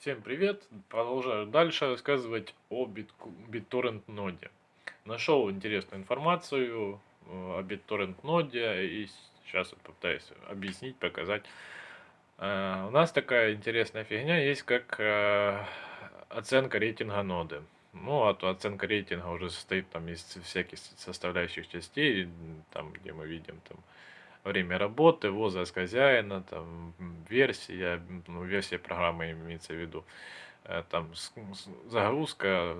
Всем привет! Продолжаю дальше рассказывать о BitTorrent ноде. Нашел интересную информацию э, о BitTorrent ноде и сейчас вот попытаюсь объяснить, показать. Э, у нас такая интересная фигня есть, как э, оценка рейтинга ноды. Ну, а то оценка рейтинга уже состоит там из всяких составляющих частей, там, где мы видим там время работы, возраст хозяина, там, версия, ну, версия программы имеется в виду, э, там, загрузка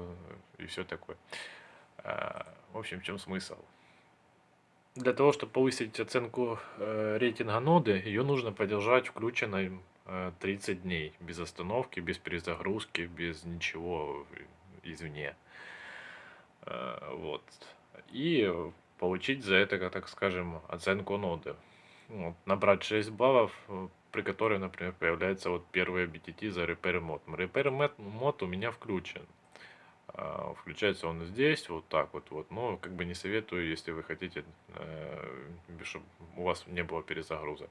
и все такое. Э, в общем, в чем смысл? Для того, чтобы повысить оценку э, рейтинга ноды, ее нужно поддержать включенной 30 дней, без остановки, без перезагрузки, без ничего извне. Вот. И получить за это, так скажем, оценку ноды. Вот, набрать 6 баллов, э, при которой, например, появляется вот первый BTT за Repair Mod. Repair Mod у меня включен. А, включается он здесь, вот так вот, вот. Но как бы не советую, если вы хотите, э, чтобы у вас не было перезагрузок.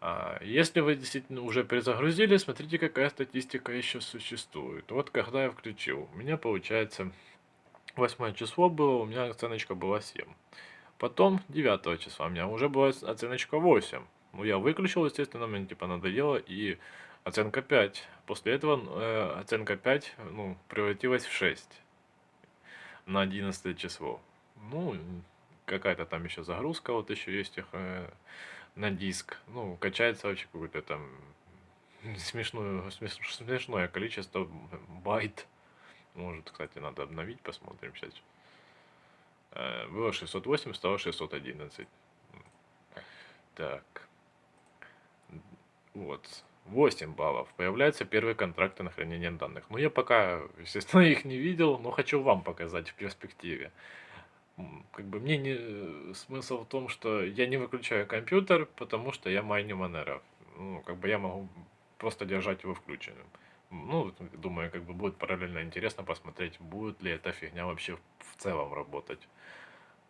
А, если вы действительно уже перезагрузили, смотрите, какая статистика еще существует. Вот когда я включил, у меня получается 8 число было, у меня оценочка была 7. Потом 9 числа у меня уже была оценочка 8. Ну, я выключил, естественно, мне типа надоело, и оценка 5. После этого э, оценка 5 ну, превратилась в 6 на 11 число. Ну, какая-то там еще загрузка, вот еще есть их э, на диск. Ну, качается вообще какое-то там смешное, смешное количество байт. Может, кстати, надо обновить, посмотрим сейчас. Э, было 608, стало 611. Так. Вот. 8 баллов. Появляются первые контракты на хранение данных. Ну, я пока, естественно, их не видел, но хочу вам показать в перспективе. Как бы мне не... Э, смысл в том, что я не выключаю компьютер, потому что я майню Monero. Ну, как бы я могу просто держать его включенным. Ну, думаю, как бы будет параллельно интересно посмотреть, будет ли эта фигня вообще в целом работать.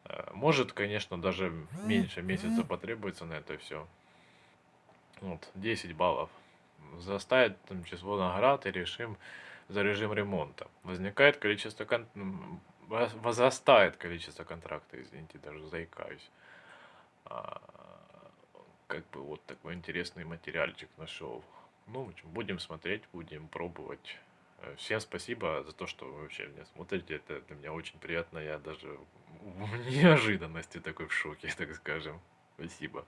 Э, может, конечно, даже меньше месяца потребуется на это все. Вот, 10 баллов. Заставит там число наград и решим за режим ремонта. Возникает количество кон... возрастает количество контракта, извините, даже заикаюсь. А, как бы вот такой интересный материальчик нашел. Ну, будем смотреть, будем пробовать. Э, всем спасибо за то, что вы вообще меня смотрите. Это для меня очень приятно. Я даже в неожиданности такой в шоке, так скажем. Спасибо.